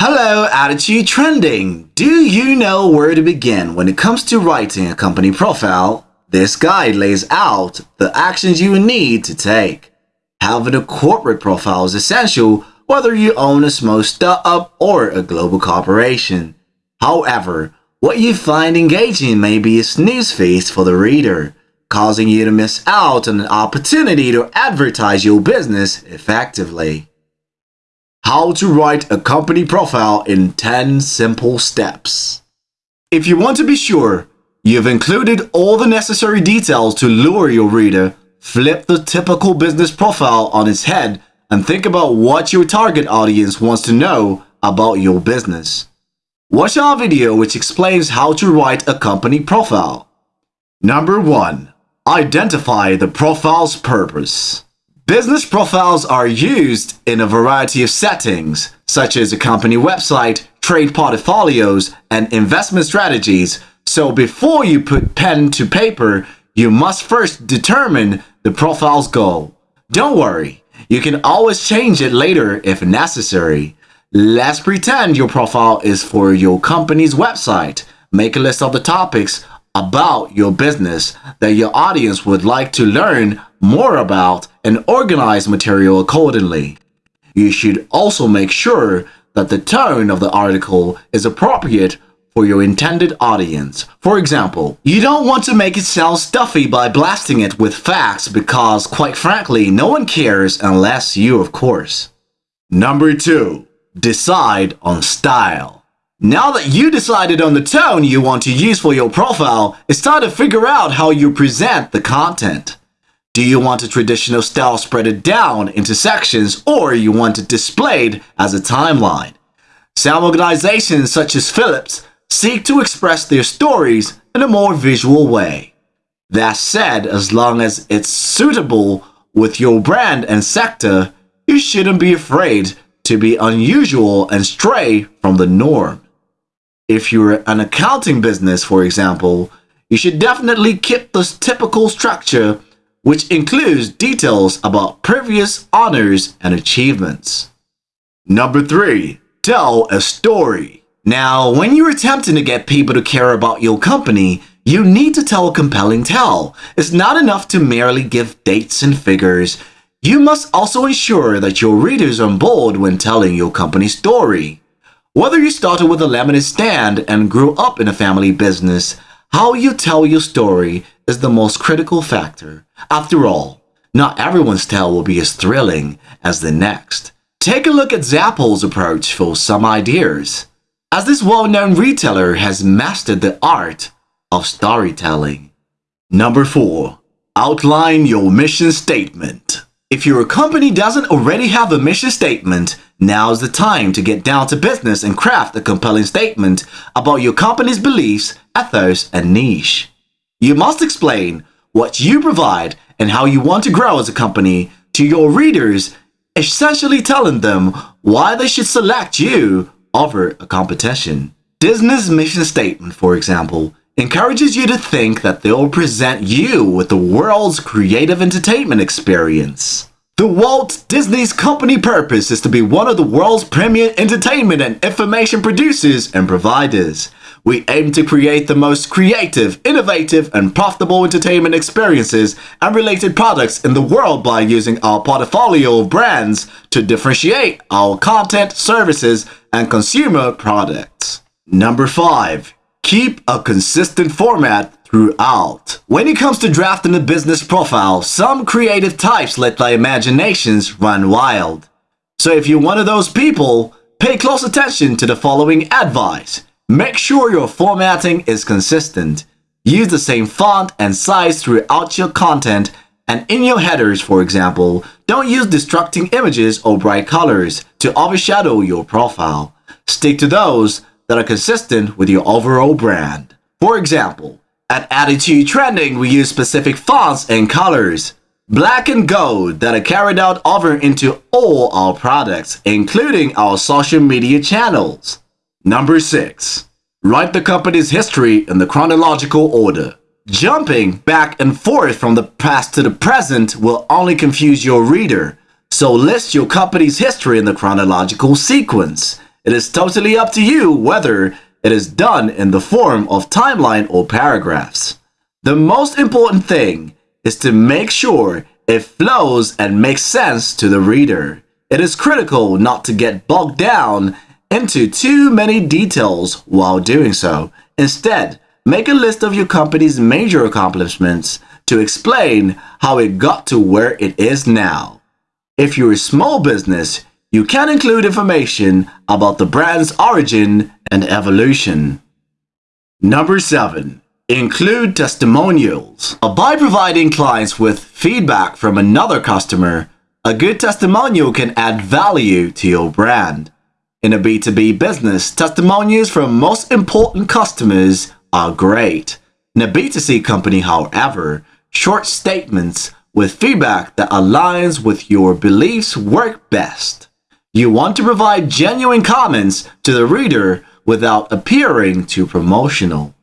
Hello, Attitude Trending! Do you know where to begin when it comes to writing a company profile? This guide lays out the actions you need to take. Having a corporate profile is essential whether you own a small startup or a global corporation. However, what you find engaging may be a snooze feast for the reader, causing you to miss out on an opportunity to advertise your business effectively. How to write a company profile in 10 simple steps. If you want to be sure you've included all the necessary details to lure your reader, flip the typical business profile on its head and think about what your target audience wants to know about your business. Watch our video which explains how to write a company profile. Number 1. Identify the profile's purpose. Business profiles are used in a variety of settings, such as a company website, trade portfolios, and investment strategies. So before you put pen to paper, you must first determine the profile's goal. Don't worry, you can always change it later if necessary. Let's pretend your profile is for your company's website. Make a list of the topics about your business that your audience would like to learn more about and organize material accordingly. You should also make sure that the tone of the article is appropriate for your intended audience. For example, you don't want to make it sound stuffy by blasting it with facts because, quite frankly, no one cares unless you, of course. Number 2. Decide on style. Now that you decided on the tone you want to use for your profile, it's time to figure out how you present the content. Do you want a traditional style spread it down into sections or you want it displayed as a timeline? Some organizations such as Philips seek to express their stories in a more visual way. That said, as long as it's suitable with your brand and sector, you shouldn't be afraid to be unusual and stray from the norm. If you're an accounting business, for example, you should definitely keep this typical structure, which includes details about previous honors and achievements. Number 3. Tell a story. Now, when you're attempting to get people to care about your company, you need to tell a compelling tale. It's not enough to merely give dates and figures. You must also ensure that your readers are on board when telling your company's story. Whether you started with a lemonade stand and grew up in a family business, how you tell your story is the most critical factor. After all, not everyone's tale will be as thrilling as the next. Take a look at Zappos' approach for some ideas, as this well-known retailer has mastered the art of storytelling. Number 4. Outline your mission statement. If your company doesn't already have a mission statement, now's the time to get down to business and craft a compelling statement about your company's beliefs, ethos, and niche. You must explain what you provide and how you want to grow as a company to your readers, essentially telling them why they should select you over a competition. Disney's mission statement, for example, encourages you to think that they'll present you with the world's creative entertainment experience. The Walt Disney's company purpose is to be one of the world's premier entertainment and information producers and providers. We aim to create the most creative, innovative, and profitable entertainment experiences and related products in the world by using our portfolio of brands to differentiate our content, services, and consumer products. Number 5. Keep a consistent format throughout. When it comes to drafting a business profile, some creative types let their imaginations run wild. So if you're one of those people, pay close attention to the following advice. Make sure your formatting is consistent. Use the same font and size throughout your content and in your headers, for example, don't use distracting images or bright colors to overshadow your profile. Stick to those that are consistent with your overall brand. For example, at Attitude Trending, we use specific fonts and colors, black and gold, that are carried out over into all our products, including our social media channels. Number 6. Write the company's history in the chronological order. Jumping back and forth from the past to the present will only confuse your reader, so list your company's history in the chronological sequence. It is totally up to you whether it is done in the form of timeline or paragraphs. The most important thing is to make sure it flows and makes sense to the reader. It is critical not to get bogged down into too many details while doing so. Instead, make a list of your company's major accomplishments to explain how it got to where it is now. If you're a small business, you can include information about the brand's origin and evolution. Number 7. Include testimonials. By providing clients with feedback from another customer, a good testimonial can add value to your brand. In a B2B business, testimonials from most important customers are great. In a B2C company, however, short statements with feedback that aligns with your beliefs work best. You want to provide genuine comments to the reader without appearing too promotional.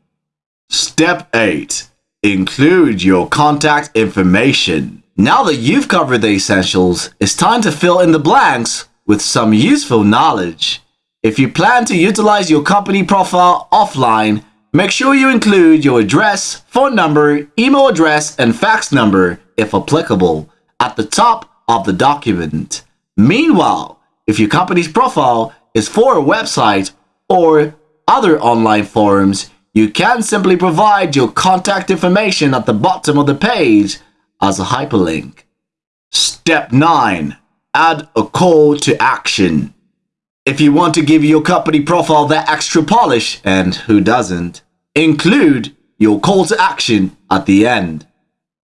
Step 8. Include your contact information. Now that you've covered the essentials, it's time to fill in the blanks with some useful knowledge. If you plan to utilize your company profile offline, make sure you include your address, phone number, email address, and fax number, if applicable, at the top of the document. Meanwhile, if your company's profile is for a website or other online forums, you can simply provide your contact information at the bottom of the page as a hyperlink. Step 9. Add a call to action. If you want to give your company profile that extra polish, and who doesn't, include your call to action at the end.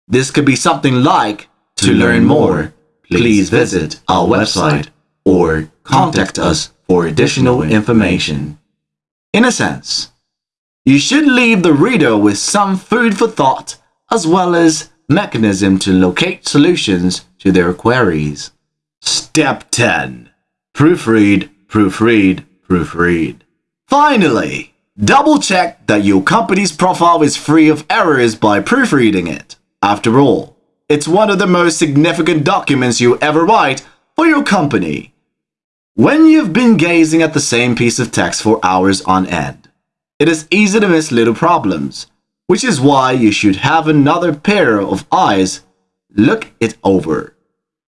This could be something like, to learn more, please visit our website or contact us for additional information. In a sense, you should leave the reader with some food for thought as well as mechanism to locate solutions to their queries. Step 10. Proofread, proofread, proofread. Finally, double check that your company's profile is free of errors by proofreading it. After all, it's one of the most significant documents you ever write for your company. When you've been gazing at the same piece of text for hours on end, it is easy to miss little problems which is why you should have another pair of eyes look it over.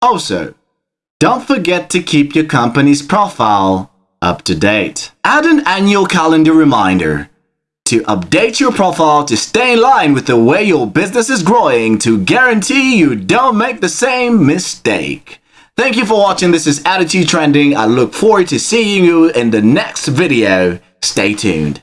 Also, don't forget to keep your company's profile up to date. Add an annual calendar reminder to update your profile to stay in line with the way your business is growing to guarantee you don't make the same mistake. Thank you for watching. This is Attitude Trending. I look forward to seeing you in the next video. Stay tuned.